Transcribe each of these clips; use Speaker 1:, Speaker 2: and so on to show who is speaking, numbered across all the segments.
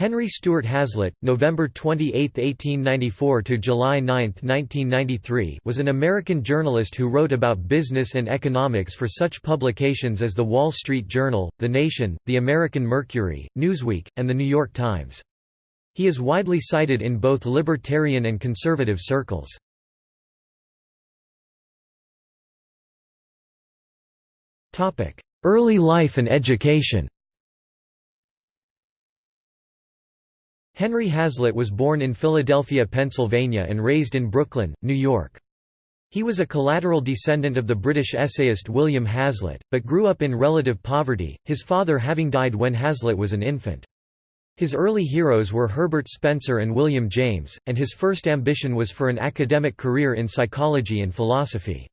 Speaker 1: Henry Stewart Hazlitt, November 28, 1894 to July 9, 1993, was an American journalist who wrote about business and economics for such publications as The Wall Street Journal, The Nation, The American Mercury, Newsweek, and The New York Times. He is widely cited in both libertarian and conservative circles. Early life and education Henry Hazlitt was born in Philadelphia, Pennsylvania and raised in Brooklyn, New York. He was a collateral descendant of the British essayist William Hazlitt, but grew up in relative poverty, his father having died when Hazlitt was an infant. His early heroes were Herbert Spencer and William James, and his first ambition was for an academic career in psychology and philosophy.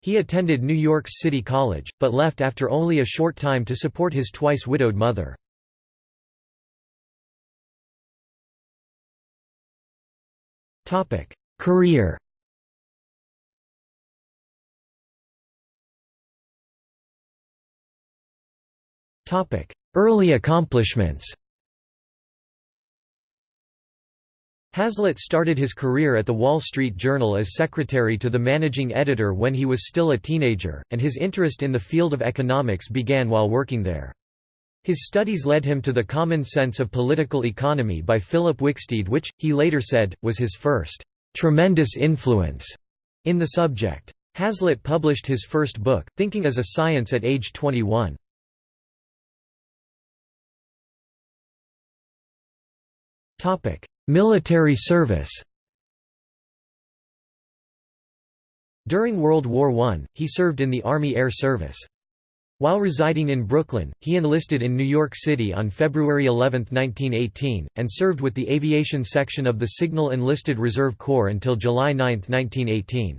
Speaker 1: He attended New York City College, but left after only a short time to support his twice widowed mother. Career. Early accomplishments. Hazlitt started his career at the Wall Street Journal as secretary to the managing editor when he was still a teenager, and his interest in the field of economics began while working there. His studies led him to The Common Sense of Political Economy by Philip Wicksteed which, he later said, was his first "...tremendous influence." in the subject. Hazlitt published his first book, Thinking as a Science at age 21. Military service During World War I, he served in the Army Air Service. While residing in Brooklyn, he enlisted in New York City on February 11, 1918, and served with the aviation section of the Signal Enlisted Reserve Corps until July 9, 1918.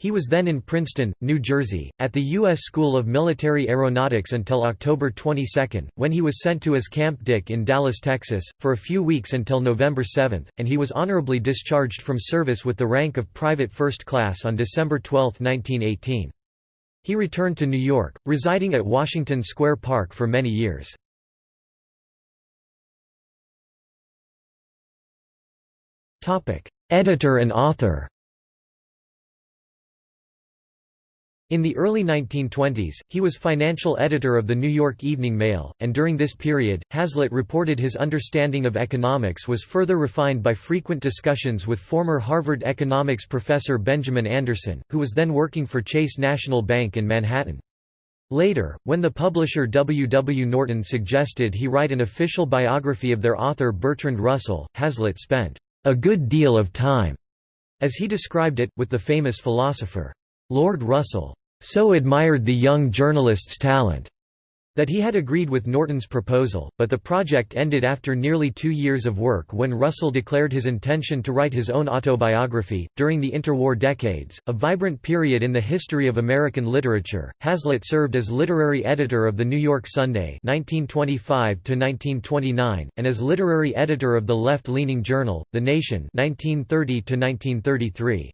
Speaker 1: He was then in Princeton, New Jersey, at the U.S. School of Military Aeronautics until October 22, when he was sent to as Camp Dick in Dallas, Texas, for a few weeks until November 7, and he was honorably discharged from service with the rank of Private First Class on December 12, 1918. He returned to New York, residing at Washington Square Park for many years. Editor and author In the early 1920s, he was financial editor of the New York Evening Mail, and during this period, Hazlitt reported his understanding of economics was further refined by frequent discussions with former Harvard economics professor Benjamin Anderson, who was then working for Chase National Bank in Manhattan. Later, when the publisher W. W. Norton suggested he write an official biography of their author Bertrand Russell, Hazlitt spent a good deal of time, as he described it, with the famous philosopher. Lord Russell so admired the young journalist's talent that he had agreed with Norton's proposal, but the project ended after nearly two years of work when Russell declared his intention to write his own autobiography. During the interwar decades, a vibrant period in the history of American literature, Hazlitt served as literary editor of the New York Sunday (1925–1929) and as literary editor of the left-leaning journal, The Nation (1930–1933).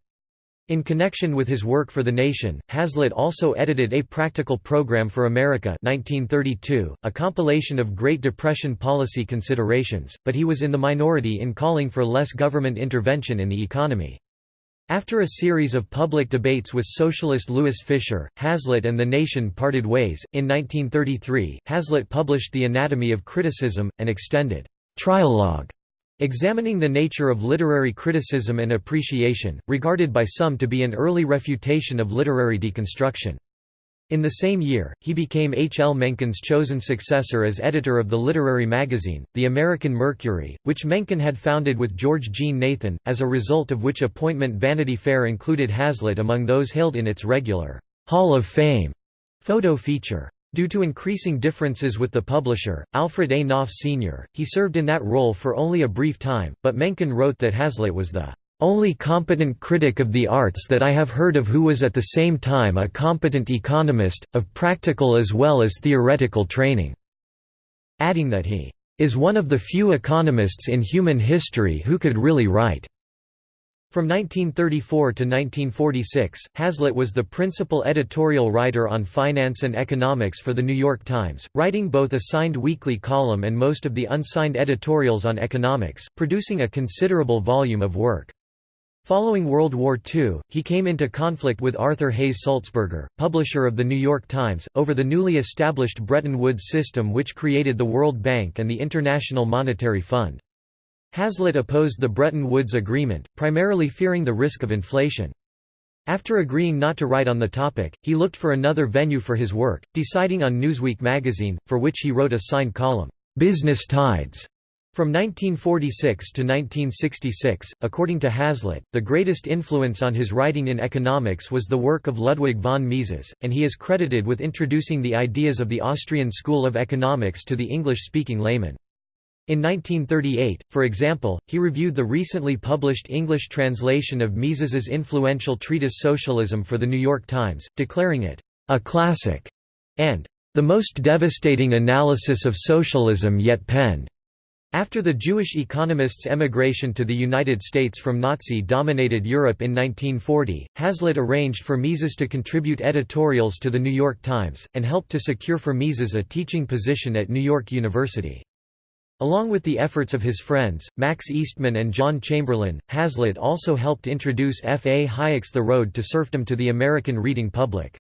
Speaker 1: In connection with his work for The Nation, Hazlitt also edited A Practical Program for America 1932, a compilation of Great Depression policy considerations, but he was in the minority in calling for less government intervention in the economy. After a series of public debates with socialist Louis Fischer, Hazlitt and The Nation parted ways. In 1933, Hazlitt published The Anatomy of Criticism, an extended trialogue Examining the nature of literary criticism and appreciation, regarded by some to be an early refutation of literary deconstruction. In the same year, he became H. L. Mencken's chosen successor as editor of the literary magazine, The American Mercury, which Mencken had founded with George Jean Nathan, as a result of which appointment Vanity Fair included Hazlitt among those hailed in its regular Hall of Fame photo feature. Due to increasing differences with the publisher, Alfred A. Knopf Sr., he served in that role for only a brief time, but Mencken wrote that Hazlitt was the only competent critic of the arts that I have heard of who was at the same time a competent economist, of practical as well as theoretical training", adding that he is one of the few economists in human history who could really write. From 1934 to 1946, Hazlitt was the principal editorial writer on finance and economics for The New York Times, writing both a signed weekly column and most of the unsigned editorials on economics, producing a considerable volume of work. Following World War II, he came into conflict with Arthur Hays Sulzberger, publisher of The New York Times, over the newly established Bretton Woods system which created the World Bank and the International Monetary Fund. Hazlitt opposed the Bretton Woods Agreement, primarily fearing the risk of inflation. After agreeing not to write on the topic, he looked for another venue for his work, deciding on Newsweek magazine, for which he wrote a signed column, "'Business Tides' From 1946 to 1966, according to Hazlitt, the greatest influence on his writing in economics was the work of Ludwig von Mises, and he is credited with introducing the ideas of the Austrian School of Economics to the English-speaking layman. In 1938, for example, he reviewed the recently published English translation of Mises's influential treatise Socialism for The New York Times, declaring it, "...a classic," and "...the most devastating analysis of socialism yet penned." After the Jewish economists' emigration to the United States from Nazi-dominated Europe in 1940, Hazlitt arranged for Mises to contribute editorials to The New York Times, and helped to secure for Mises a teaching position at New York University. Along with the efforts of his friends, Max Eastman and John Chamberlain, Hazlitt also helped introduce F. A. Hayek's The Road to Serfdom to the American reading public.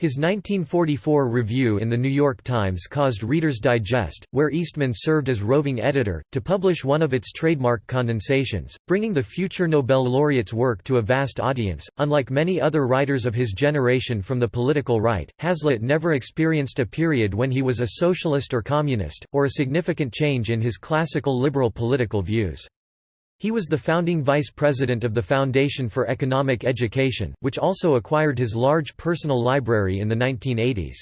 Speaker 1: His 1944 review in The New York Times caused Reader's Digest, where Eastman served as roving editor, to publish one of its trademark condensations, bringing the future Nobel laureate's work to a vast audience. Unlike many other writers of his generation from the political right, Hazlitt never experienced a period when he was a socialist or communist, or a significant change in his classical liberal political views. He was the founding vice president of the Foundation for Economic Education, which also acquired his large personal library in the 1980s.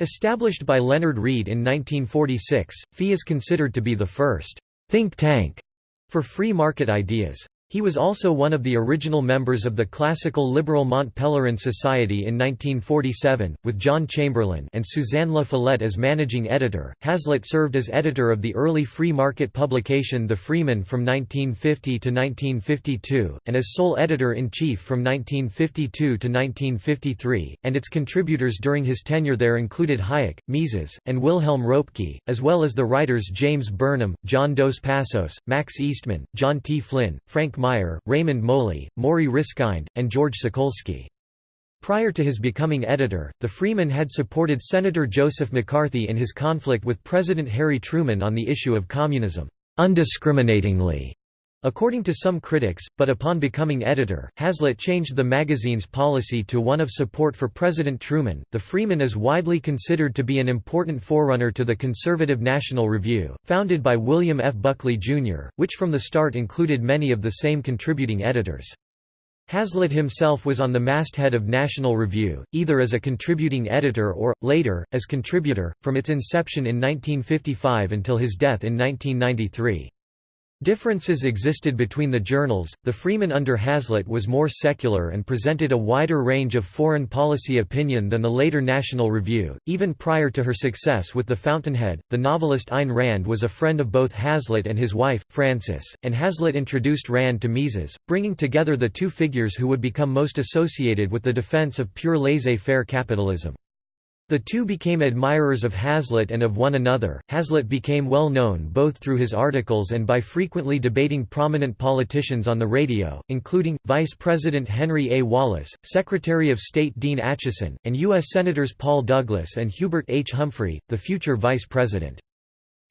Speaker 1: Established by Leonard Read in 1946, FEE is considered to be the first think tank for free market ideas. He was also one of the original members of the classical liberal Mont Pelerin Society in 1947, with John Chamberlain and Suzanne La Follette as managing editor. Hazlitt served as editor of the early free market publication The Freeman from 1950 to 1952, and as sole editor-in-chief from 1952 to 1953, and its contributors during his tenure there included Hayek, Mises, and Wilhelm Röpke, as well as the writers James Burnham, John Dos Passos, Max Eastman, John T. Flynn, Frank Meyer, Raymond Moley, Morrie Ryskind, and George Sokolsky. Prior to his becoming editor, the Freeman had supported Senator Joseph McCarthy in his conflict with President Harry Truman on the issue of communism, undiscriminatingly. According to some critics, but upon becoming editor, Hazlitt changed the magazine's policy to one of support for President Truman. The Freeman is widely considered to be an important forerunner to the conservative National Review, founded by William F. Buckley, Jr., which from the start included many of the same contributing editors. Hazlitt himself was on the masthead of National Review, either as a contributing editor or, later, as contributor, from its inception in 1955 until his death in 1993. Differences existed between the journals. The Freeman under Hazlitt was more secular and presented a wider range of foreign policy opinion than the later National Review. Even prior to her success with The Fountainhead, the novelist Ayn Rand was a friend of both Hazlitt and his wife, Frances, and Hazlitt introduced Rand to Mises, bringing together the two figures who would become most associated with the defense of pure laissez faire capitalism. The two became admirers of Hazlitt and of one another. Hazlitt became well known both through his articles and by frequently debating prominent politicians on the radio, including, Vice President Henry A. Wallace, Secretary of State Dean Acheson, and U.S. Senators Paul Douglas and Hubert H. Humphrey, the future Vice President.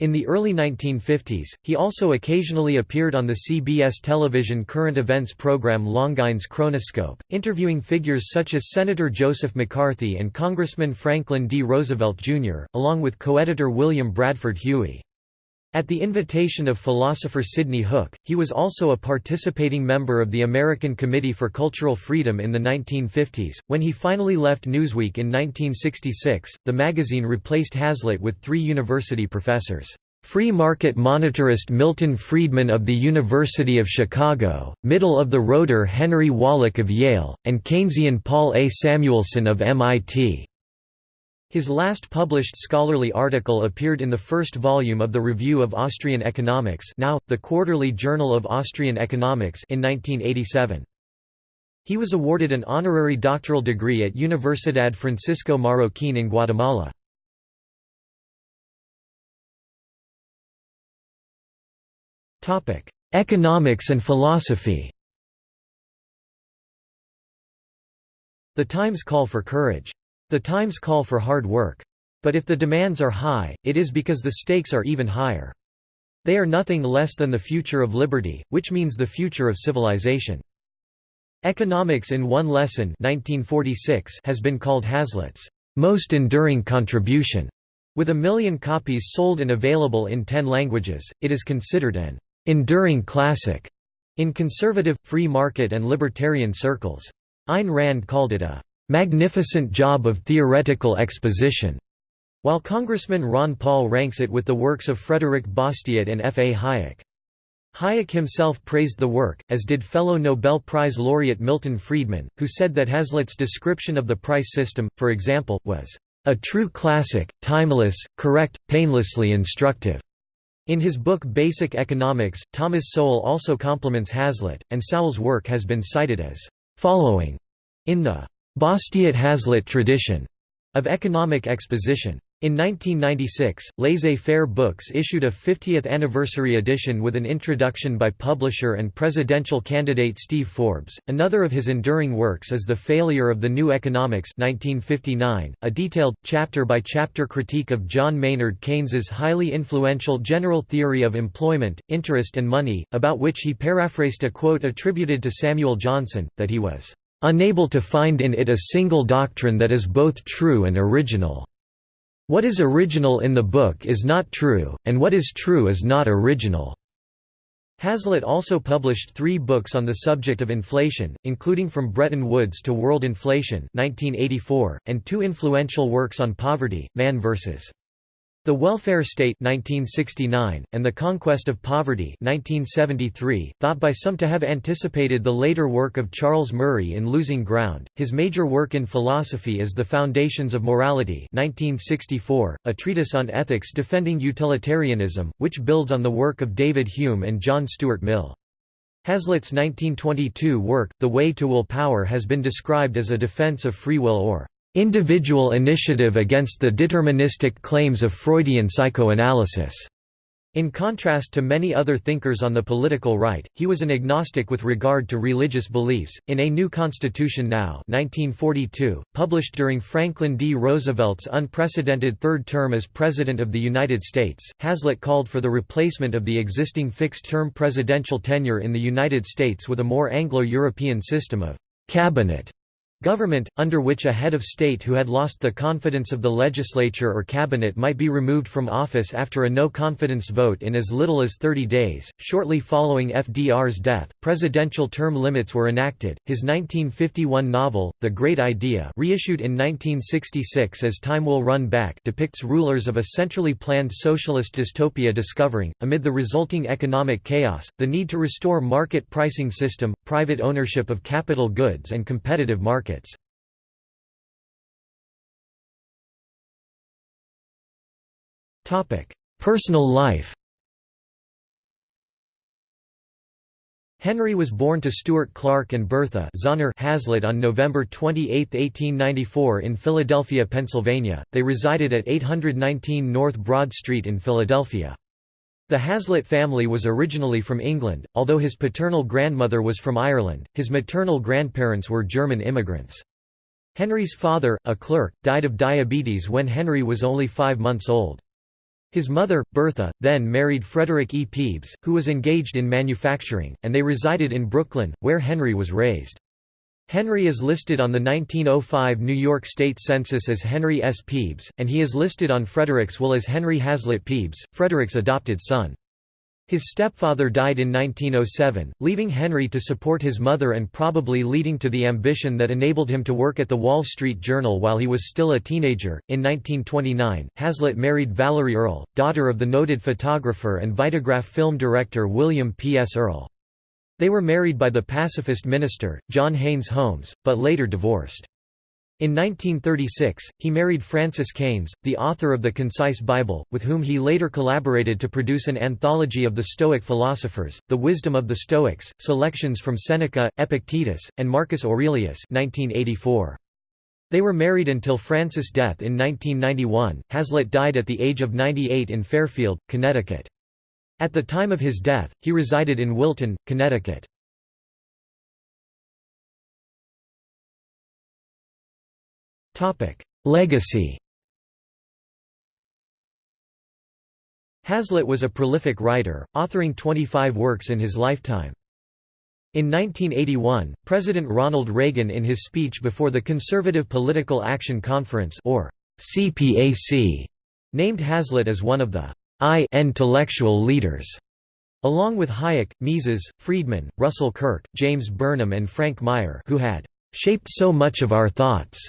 Speaker 1: In the early 1950s, he also occasionally appeared on the CBS television current events program Longines Chronoscope, interviewing figures such as Senator Joseph McCarthy and Congressman Franklin D. Roosevelt, Jr., along with co-editor William Bradford Huie. At the invitation of philosopher Sidney Hook, he was also a participating member of the American Committee for Cultural Freedom in the 1950s. When he finally left Newsweek in 1966, the magazine replaced Hazlitt with three university professors. Free market monetarist Milton Friedman of the University of Chicago, middle-of-the-roader Henry Wallich of Yale, and Keynesian Paul A. Samuelson of MIT. His last published scholarly article appeared in the first volume of the Review of Austrian Economics now, the Quarterly Journal of Austrian Economics in 1987. He was awarded an honorary doctoral degree at Universidad Francisco Marroquín in Guatemala. Economics and philosophy The times call for courage. The times call for hard work. But if the demands are high, it is because the stakes are even higher. They are nothing less than the future of liberty, which means the future of civilization. Economics in One Lesson 1946 has been called Hazlitt's most enduring contribution. With a million copies sold and available in ten languages, it is considered an enduring classic in conservative, free market and libertarian circles. Ayn Rand called it a magnificent job of theoretical exposition, while Congressman Ron Paul ranks it with the works of Frederick Bastiat and F. A. Hayek. Hayek himself praised the work, as did fellow Nobel Prize laureate Milton Friedman, who said that Hazlitt's description of the price system, for example, was a true classic, timeless, correct, painlessly instructive. In his book Basic Economics, Thomas Sowell also compliments Hazlitt, and Sowell's work has been cited as following in the Bastiat Hazlitt tradition of economic exposition. In 1996, Laissez-Faire Books issued a 50th anniversary edition with an introduction by publisher and presidential candidate Steve Forbes. Another of his enduring works is The Failure of the New Economics 1959, a detailed, chapter-by-chapter critique of John Maynard Keynes's highly influential general theory of employment, interest and money, about which he paraphrased a quote attributed to Samuel Johnson, that he was unable to find in it a single doctrine that is both true and original. What is original in the book is not true, and what is true is not original. Hazlitt also published three books on the subject of inflation, including From Bretton Woods to World Inflation 1984, and two influential works on poverty, Man vs. The Welfare State 1969, and The Conquest of Poverty 1973, thought by some to have anticipated the later work of Charles Murray in Losing Ground. His major work in philosophy is The Foundations of Morality 1964, a treatise on ethics defending utilitarianism, which builds on the work of David Hume and John Stuart Mill. Hazlitt's 1922 work, The Way to Will Power has been described as a defense of free will or individual initiative against the deterministic claims of Freudian psychoanalysis. In contrast to many other thinkers on the political right, he was an agnostic with regard to religious beliefs. In A New Constitution Now, 1942, published during Franklin D. Roosevelt's unprecedented third term as President of the United States, Hazlitt called for the replacement of the existing fixed-term presidential tenure in the United States with a more Anglo-European system of cabinet Government, under which a head of state who had lost the confidence of the legislature or cabinet might be removed from office after a no confidence vote in as little as 30 days. Shortly following FDR's death, presidential term limits were enacted. His 1951 novel, The Great Idea, reissued in 1966 as Time Will Run Back, depicts rulers of a centrally planned socialist dystopia discovering, amid the resulting economic chaos, the need to restore market pricing system, private ownership of capital goods and competitive markets markets. Personal life Henry was born to Stuart Clark and Bertha Zahner Hazlitt on November 28, 1894 in Philadelphia, Pennsylvania. They resided at 819 North Broad Street in Philadelphia. The Hazlitt family was originally from England, although his paternal grandmother was from Ireland, his maternal grandparents were German immigrants. Henry's father, a clerk, died of diabetes when Henry was only five months old. His mother, Bertha, then married Frederick E. Pebes, who was engaged in manufacturing, and they resided in Brooklyn, where Henry was raised. Henry is listed on the 1905 New York State Census as Henry S. Pebes, and he is listed on Frederick's will as Henry Hazlitt Pebes, Frederick's adopted son. His stepfather died in 1907, leaving Henry to support his mother and probably leading to the ambition that enabled him to work at the Wall Street Journal while he was still a teenager. In 1929, Hazlitt married Valerie Earle, daughter of the noted photographer and Vitagraph film director William P. S. Earle. They were married by the pacifist minister, John Haynes Holmes, but later divorced. In 1936, he married Frances Kanes, the author of the Concise Bible, with whom he later collaborated to produce an anthology of the Stoic philosophers, The Wisdom of the Stoics, selections from Seneca, Epictetus, and Marcus Aurelius 1984. They were married until Frances' death in 1991. Hazlitt died at the age of 98 in Fairfield, Connecticut. At the time of his death, he resided in Wilton, Connecticut. Legacy Hazlitt was a prolific writer, authoring 25 works in his lifetime. In 1981, President Ronald Reagan in his speech before the Conservative Political Action Conference or CPAC, named Hazlitt as one of the I intellectual leaders, along with Hayek, Mises, Friedman, Russell Kirk, James Burnham and Frank Meyer who had shaped so much of our thoughts.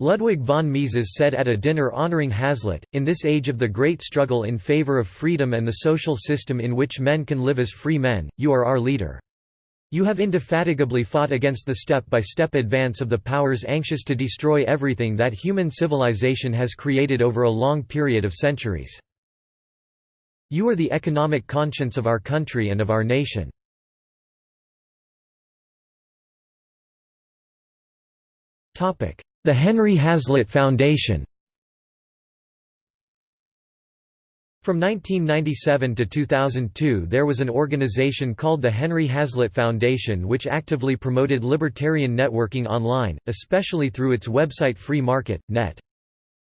Speaker 1: Ludwig von Mises said at a dinner honoring Hazlitt, in this age of the great struggle in favor of freedom and the social system in which men can live as free men, you are our leader. You have indefatigably fought against the step-by-step -step advance of the powers anxious to destroy everything that human civilization has created over a long period of centuries. You are the economic conscience of our country and of our nation. The Henry Hazlitt Foundation From 1997 to 2002 there was an organization called the Henry Hazlitt Foundation which actively promoted libertarian networking online, especially through its website Free Market, Net.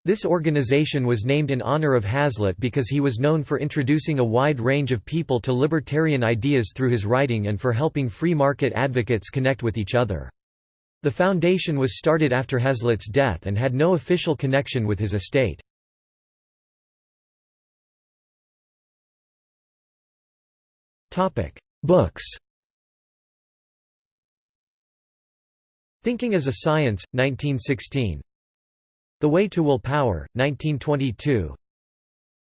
Speaker 1: This organization was named in honor of Hazlitt because he was known for introducing a wide range of people to libertarian ideas through his writing and for helping free market advocates connect with each other. The foundation was started after Hazlitt's death and had no official connection with his estate. Books. Thinking as a Science, 1916 The Way to Will Power, 1922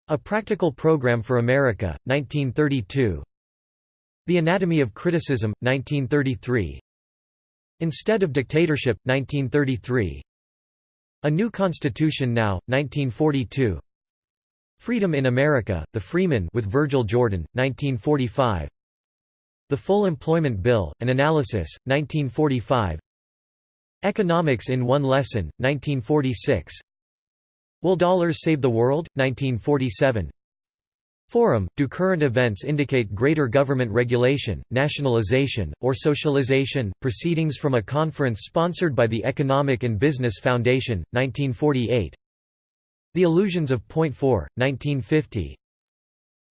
Speaker 1: A Practical Program for America, 1932 The Anatomy of Criticism, 1933 Instead of Dictatorship, 1933 A New Constitution Now, 1942 Freedom in America, The Freeman with Virgil Jordan, 1945 The Full Employment Bill, An Analysis, 1945 Economics in One Lesson, 1946 Will Dollars Save the World? 1947 Forum – Do current events indicate greater government regulation, nationalization, or socialization? Proceedings from a conference sponsored by the Economic and Business Foundation, 1948 The Illusions of Point 4, 1950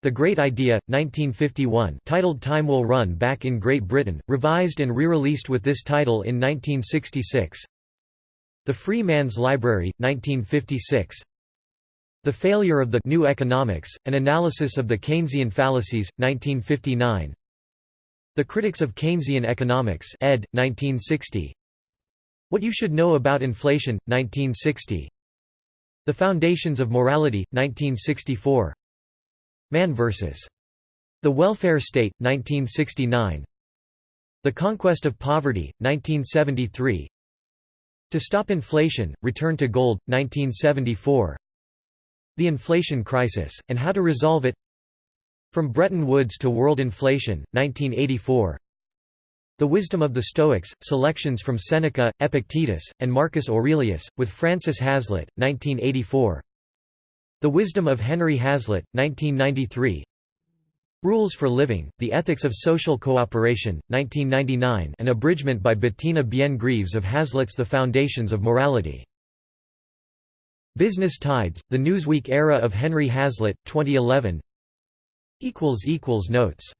Speaker 1: The Great Idea, 1951 titled Time Will Run Back in Great Britain, revised and re-released with this title in 1966 The Free Man's Library, 1956 the Failure of the New Economics, An Analysis of the Keynesian Fallacies, 1959 The Critics of Keynesian Economics ed. 1960 What You Should Know About Inflation, 1960 The Foundations of Morality, 1964 Man vs. The Welfare State, 1969 The Conquest of Poverty, 1973 To Stop Inflation, Return to Gold, 1974 the Inflation Crisis, and How to Resolve It. From Bretton Woods to World Inflation, 1984 The Wisdom of the Stoics, selections from Seneca, Epictetus, and Marcus Aurelius, with Frances Hazlitt, 1984 The Wisdom of Henry Hazlitt, 1993 Rules for Living, The Ethics of Social Cooperation, 1999 an abridgment by Bettina Bien-Greaves of Hazlitt's The Foundations of Morality. Business Tides, The Newsweek Era of Henry Hazlitt, 2011 Notes